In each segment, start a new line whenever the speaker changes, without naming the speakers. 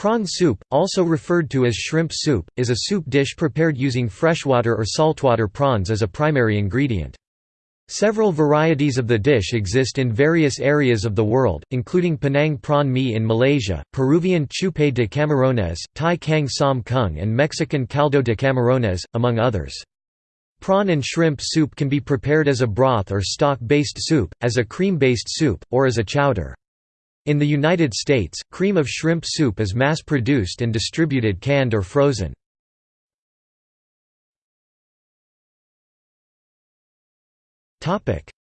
Prawn soup, also referred to as shrimp soup, is a soup dish prepared using freshwater or saltwater prawns as a primary ingredient. Several varieties of the dish exist in various areas of the world, including Penang prawn mee in Malaysia, Peruvian chupe de camarones, Thai kang som kung and Mexican caldo de camarones, among others. Prawn and shrimp soup can be prepared as a broth or stock-based soup, as a cream-based soup, or as a chowder. In the United States, cream of shrimp soup is mass-produced and distributed canned or frozen.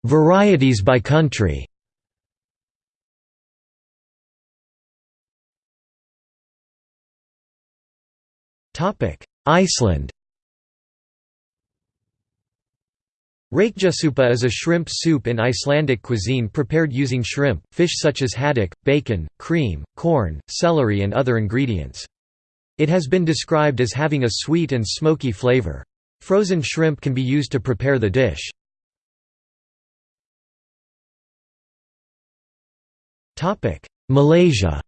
Varieties by country. Iceland Rækjusúpa is a shrimp soup in Icelandic cuisine prepared using shrimp, fish such as haddock, bacon, cream, corn, celery and other ingredients. It has been described as having a sweet and smoky flavor. Frozen shrimp can be used to prepare the dish. Malaysia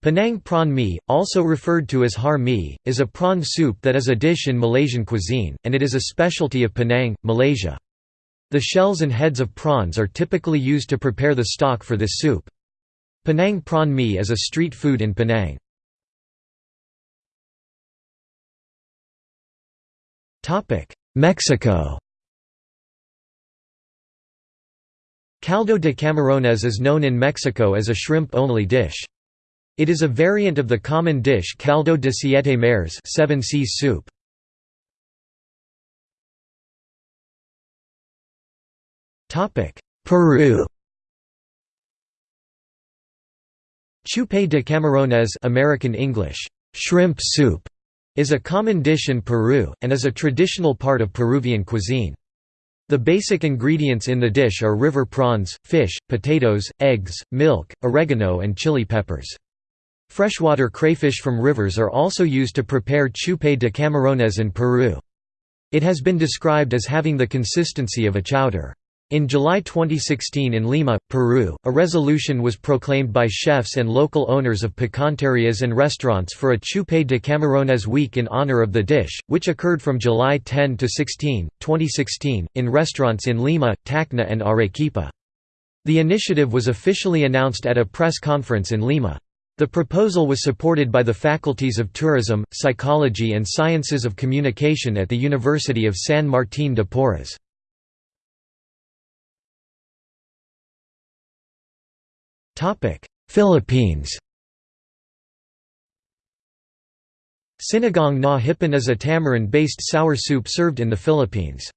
Penang prawn mee, also referred to as har mee, is a prawn soup that is a dish in Malaysian cuisine, and it is a specialty of Penang, Malaysia. The shells and heads of prawns are typically used to prepare the stock for this soup. Penang prawn mee is a street food in Penang. Mexico Caldo de camarones is known in Mexico as a shrimp-only dish. It is a variant of the common dish caldo de siete mares seven seas soup. Peru Chupe de camarones American English, shrimp soup, is a common dish in Peru, and is a traditional part of Peruvian cuisine. The basic ingredients in the dish are river prawns, fish, potatoes, eggs, milk, oregano and chili peppers. Freshwater crayfish from rivers are also used to prepare chupe de camarones in Peru. It has been described as having the consistency of a chowder. In July 2016 in Lima, Peru, a resolution was proclaimed by chefs and local owners of picanterias and restaurants for a Chupe de Camarones week in honor of the dish, which occurred from July 10 to 16, 2016, in restaurants in Lima, Tacna and Arequipa. The initiative was officially announced at a press conference in Lima. The proposal was supported by the faculties of Tourism, Psychology and Sciences of Communication at the University of San Martín de Porres. Philippines Sinigang na hipon is a tamarind-based sour soup served in the Philippines.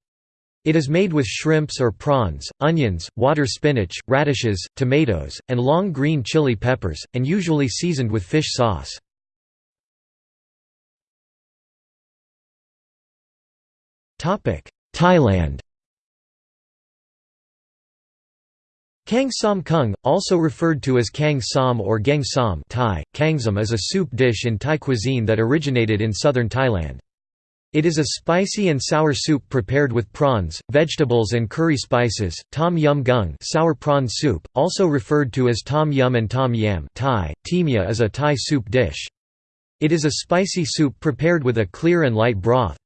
It is made with shrimps or prawns, onions, water spinach, radishes, tomatoes, and long green chili peppers, and usually seasoned with fish sauce. Thailand Kang Sam kung, also referred to as kang Sam or geng Sam Thai, kangsom is a soup dish in Thai cuisine that originated in southern Thailand. It is a spicy and sour soup prepared with prawns, vegetables and curry spices. Tom yum gung, sour prawn soup, also referred to as tom yum and tom yam, Thai, timia is a Thai soup dish. It is a spicy soup prepared with a clear and light broth.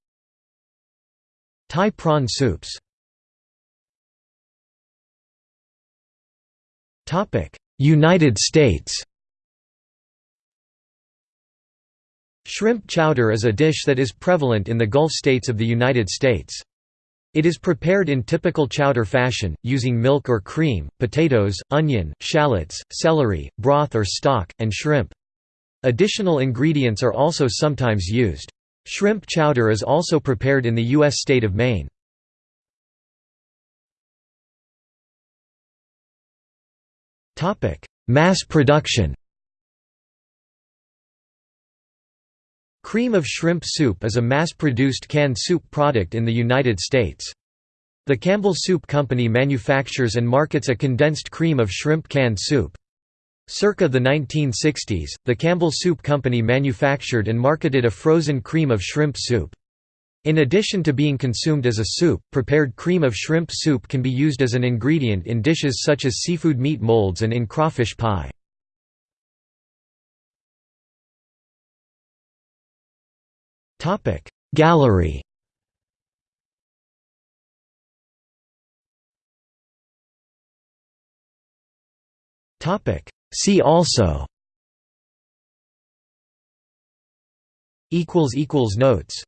Thai prawn soups. Topic: United States. Shrimp chowder is a dish that is prevalent in the Gulf states of the United States. It is prepared in typical chowder fashion, using milk or cream, potatoes, onion, shallots, celery, broth or stock, and shrimp. Additional ingredients are also sometimes used. Shrimp chowder is also prepared in the U.S. state of Maine. Mass production Cream of shrimp soup is a mass-produced canned soup product in the United States. The Campbell Soup Company manufactures and markets a condensed cream of shrimp canned soup. Circa the 1960s, the Campbell Soup Company manufactured and marketed a frozen cream of shrimp soup. In addition to being consumed as a soup, prepared cream of shrimp soup can be used as an ingredient in dishes such as seafood meat molds and in crawfish pie. Gallery. See also. Notes